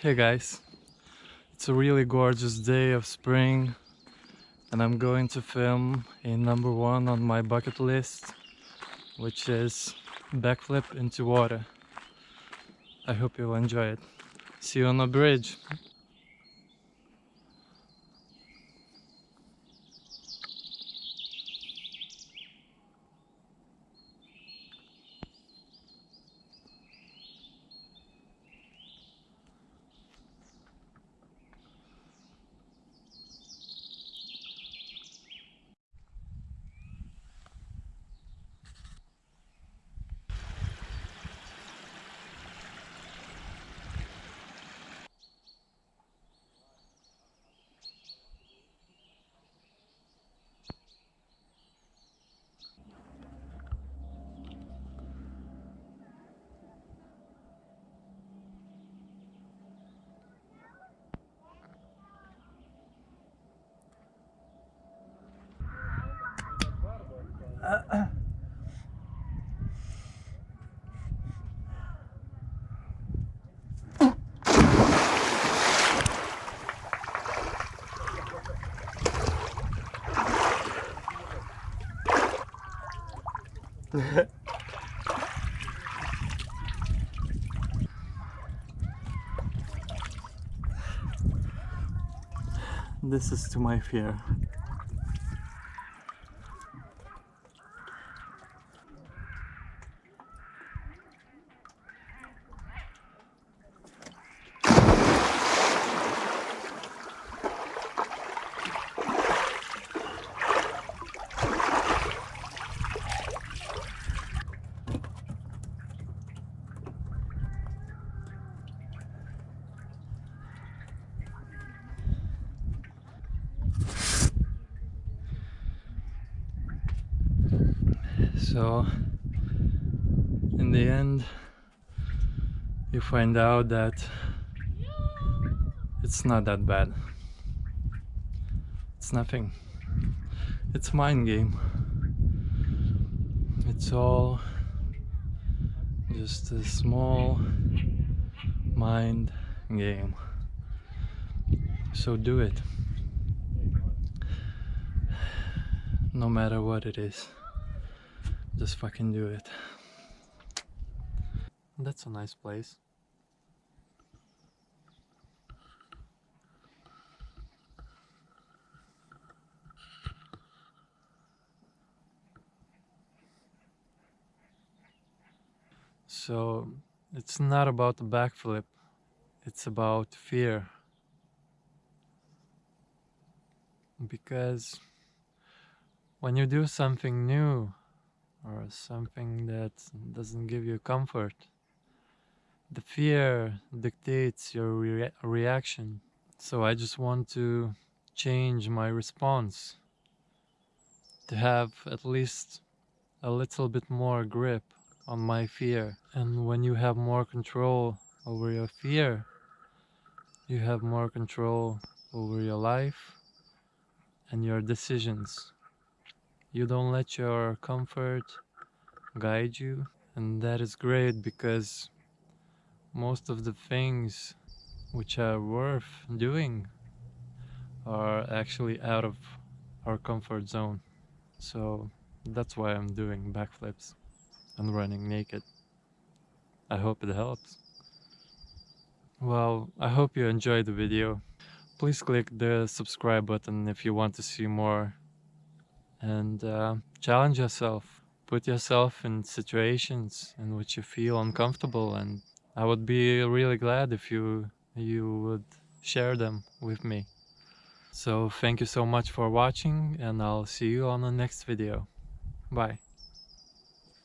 Hey guys, it's a really gorgeous day of spring and I'm going to film a number one on my bucket list which is backflip into water. I hope you'll enjoy it. See you on the bridge. This is to my fear. So in the end you find out that it's not that bad. It's nothing. It's mind game. It's all just a small mind game. So do it. No matter what it is just fucking do it. That's a nice place. So it's not about the backflip, it's about fear. Because when you do something new, or something that doesn't give you comfort. The fear dictates your rea reaction. So I just want to change my response to have at least a little bit more grip on my fear. And when you have more control over your fear, you have more control over your life and your decisions you don't let your comfort guide you and that is great because most of the things which are worth doing are actually out of our comfort zone. So that's why I'm doing backflips and running naked. I hope it helps. Well I hope you enjoyed the video. Please click the subscribe button if you want to see more and uh, challenge yourself. Put yourself in situations in which you feel uncomfortable and I would be really glad if you you would share them with me. So thank you so much for watching and I'll see you on the next video. Bye.